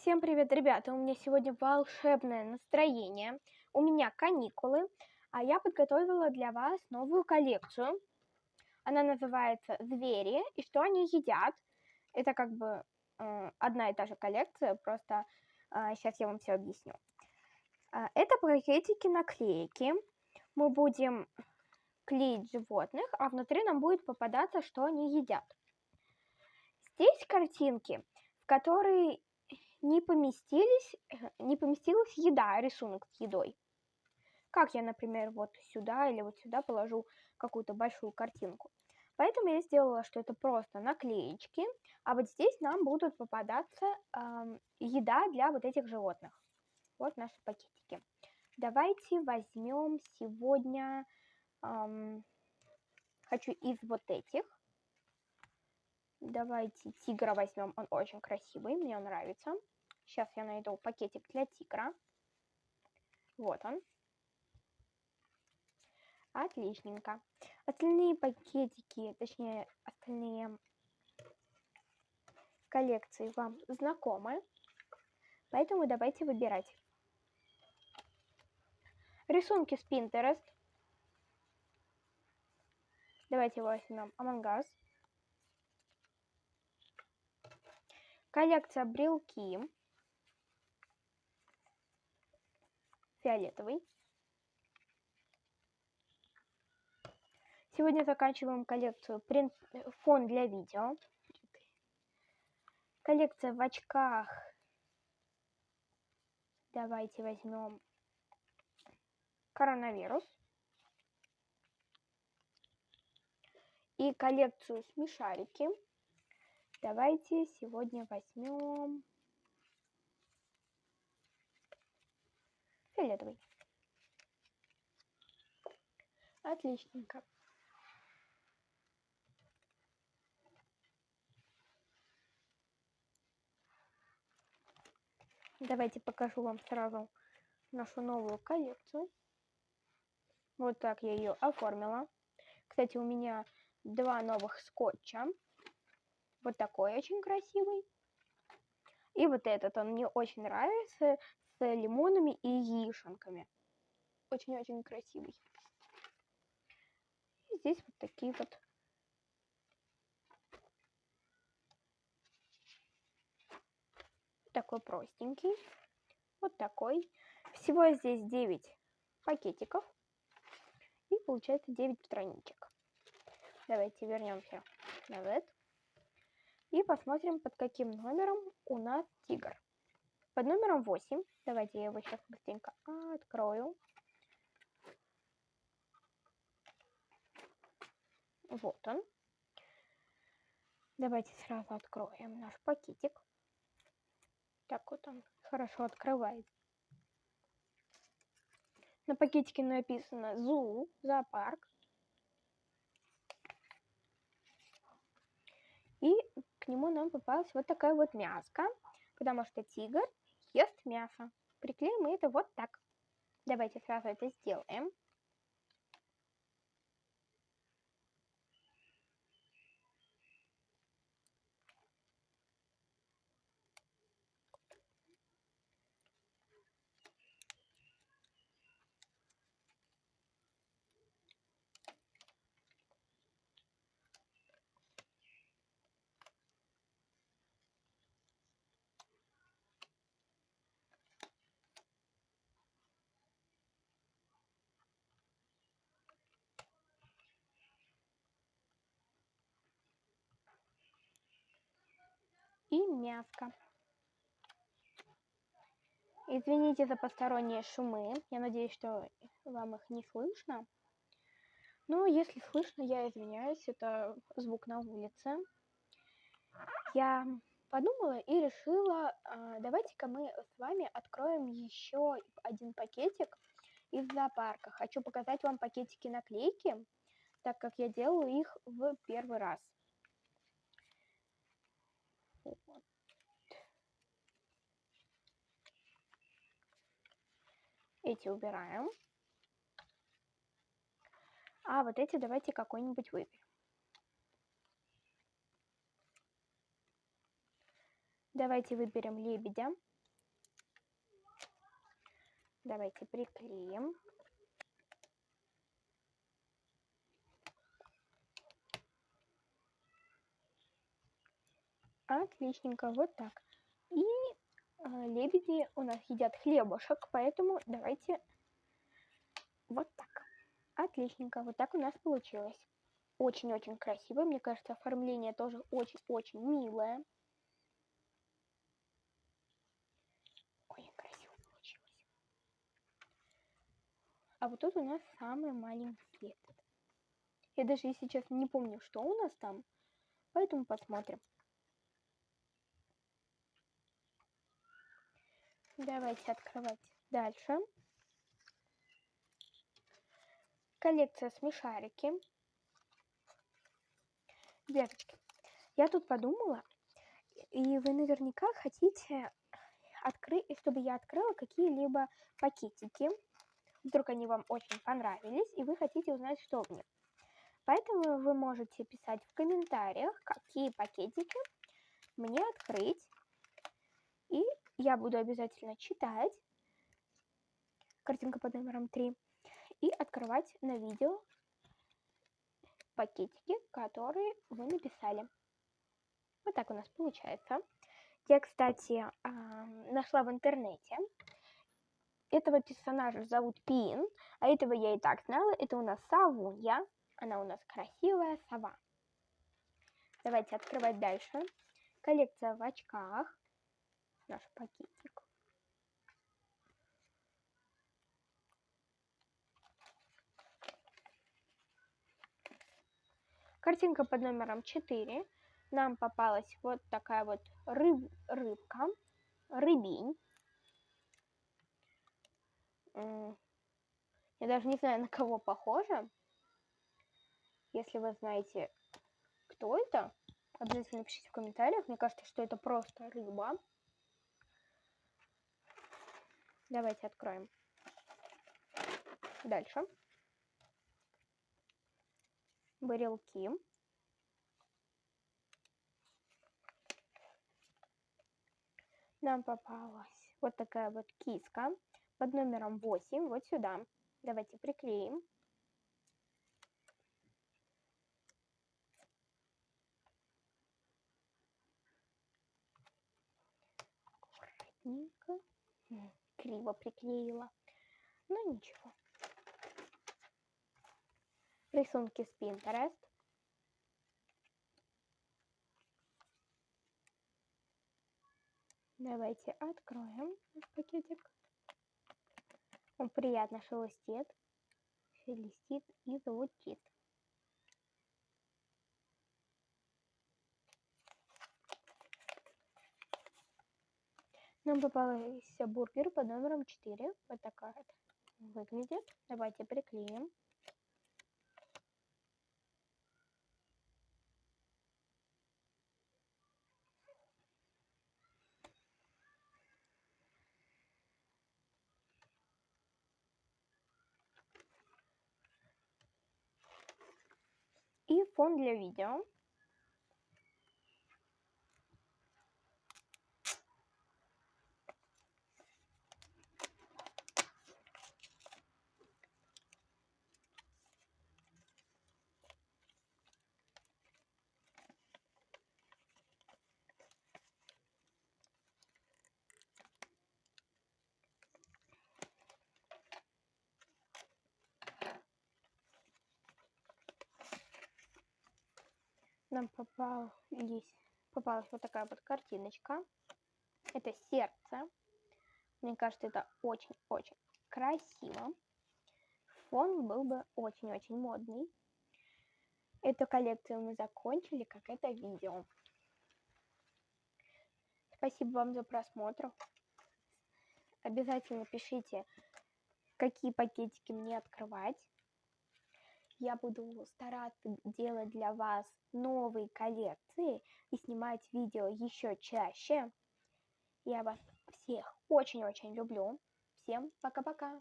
Всем привет, ребята! У меня сегодня волшебное настроение. У меня каникулы, а я подготовила для вас новую коллекцию. Она называется «Звери и что они едят». Это как бы э, одна и та же коллекция, просто э, сейчас я вам все объясню. Э, это пакетики наклейки. Мы будем клеить животных, а внутри нам будет попадаться, что они едят. Здесь картинки, в которые не поместились, э, не поместилась еда, рисунок с едой. Как я, например, вот сюда или вот сюда положу какую-то большую картинку. Поэтому я сделала, что это просто наклеечки, а вот здесь нам будут попадаться э, еда для вот этих животных. Вот наши пакетики. Давайте возьмем сегодня, э, хочу из вот этих. Давайте тигра возьмем, он очень красивый, мне нравится. Сейчас я найду пакетик для тигра. Вот он. Отличненько. Остальные пакетики, точнее, остальные коллекции вам знакомы. Поэтому давайте выбирать. Рисунки с Pinterest. Давайте возьмем Among Us. Коллекция брелки. Фиолетовый. Сегодня заканчиваем коллекцию принт... фон для видео. Коллекция в очках. Давайте возьмем коронавирус. И коллекцию смешарики. Давайте сегодня возьмем фиолетовый. Отличненько. Давайте покажу вам сразу нашу новую коллекцию. Вот так я ее оформила. Кстати, у меня два новых скотча. Вот такой очень красивый. И вот этот, он мне очень нравится, лимонами и яишенками. Очень-очень красивый. И здесь вот такие вот. Такой простенький. Вот такой. Всего здесь 9 пакетиков. И получается 9 страничек. Давайте вернемся назад. И посмотрим, под каким номером у нас тигр. Под номером 8. Давайте я его сейчас быстренько открою. Вот он. Давайте сразу откроем наш пакетик. Так вот он хорошо открывает. На пакетике написано ЗУ, зоопарк. И к нему нам попалась вот такая вот мяска, потому что тигр ест мясо. Приклеим мы это вот так. Давайте сразу это сделаем. И мяско. Извините за посторонние шумы. Я надеюсь, что вам их не слышно. Но если слышно, я извиняюсь. Это звук на улице. Я подумала и решила, а, давайте-ка мы с вами откроем еще один пакетик из зоопарка. Хочу показать вам пакетики наклейки, так как я делаю их в первый раз. Эти убираем. А вот эти давайте какой-нибудь выберем. Давайте выберем лебедя. Давайте приклеим. Отличненько, вот так. Э, лебеди у нас едят хлебушек, поэтому давайте вот так. Отличненько, вот так у нас получилось. Очень-очень красиво, мне кажется, оформление тоже очень-очень милое. Очень красиво получилось. А вот тут у нас самый маленький след. Я даже сейчас не помню, что у нас там, поэтому посмотрим. Давайте открывать дальше. Коллекция смешарики. Девочки, я тут подумала, и вы наверняка хотите открыть, чтобы я открыла какие-либо пакетики. Вдруг они вам очень понравились, и вы хотите узнать, что в них. Поэтому вы можете писать в комментариях, какие пакетики мне открыть. И я буду обязательно читать картинка под номером 3 и открывать на видео пакетики, которые вы написали. Вот так у нас получается. Я, кстати, нашла в интернете. Этого персонажа зовут Пин, а этого я и так знала. Это у нас Савунья. Она у нас красивая сова. Давайте открывать дальше. Коллекция в очках наш пакетик. Картинка под номером 4. Нам попалась вот такая вот рыб, рыбка, рыбень. Я даже не знаю, на кого похожа. Если вы знаете, кто это, обязательно напишите в комментариях. Мне кажется, что это просто рыба. Давайте откроем. Дальше. Барелки. Нам попалась вот такая вот киска под номером 8, вот сюда. Давайте приклеим. Аккуратненько криво приклеила. Но ну, ничего. Рисунки с Pinterest. Давайте откроем пакетик. Он приятно шелестит, шелестит и звучит. Нам попался бургер под номером 4. Вот такая вот выглядит. Давайте приклеим. И фон для видео. Нам попались, попалась вот такая вот картиночка. Это сердце. Мне кажется, это очень-очень красиво. Фон был бы очень-очень модный. Эту коллекцию мы закончили, как это видео. Спасибо вам за просмотр. Обязательно пишите, какие пакетики мне открывать я буду стараться делать для вас новые коллекции и снимать видео еще чаще. Я вас всех очень-очень люблю. Всем пока-пока!